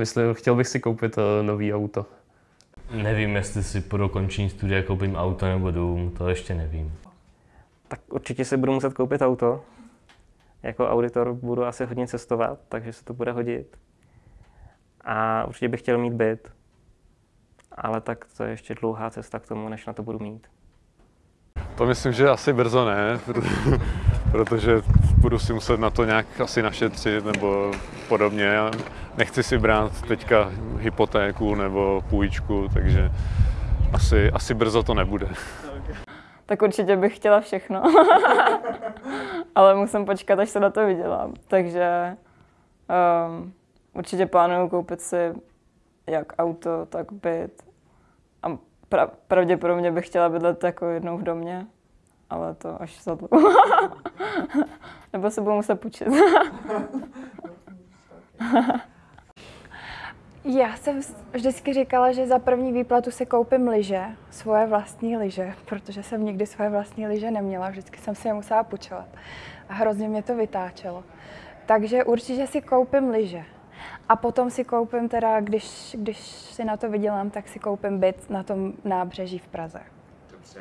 Myslím, chtěl bych si koupit uh, nový auto. Nevím, jestli si po dokončení studia koupím auto nebo dům, to ještě nevím. Tak určitě si budu muset koupit auto. Jako auditor budu asi hodně cestovat, takže se to bude hodit. A určitě bych chtěl mít byt. Ale tak to je ještě dlouhá cesta k tomu, než na to budu mít. To myslím, že asi brzo ne, protože budu si muset na to nějak asi našetřit nebo podobně. Nechci si brát teďka hypotéku nebo půjčku, takže asi, asi brzo to nebude. Tak určitě bych chtěla všechno, ale musím počkat, až se na to vydělám. Takže um, určitě plánuju koupit si jak auto, tak byt. A pra- pravděpodobně bych chtěla bydlet jako jednou v domě, ale to až za to. Nebo se budu muset půjčit. Já jsem vždycky říkala, že za první výplatu si koupím lyže, svoje vlastní lyže, protože jsem nikdy svoje vlastní lyže neměla, vždycky jsem si je musela půjčovat. A hrozně mě to vytáčelo. Takže určitě si koupím lyže. A potom si koupím teda, když, když si na to vydělám, tak si koupím byt na tom nábřeží v Praze. Dobře.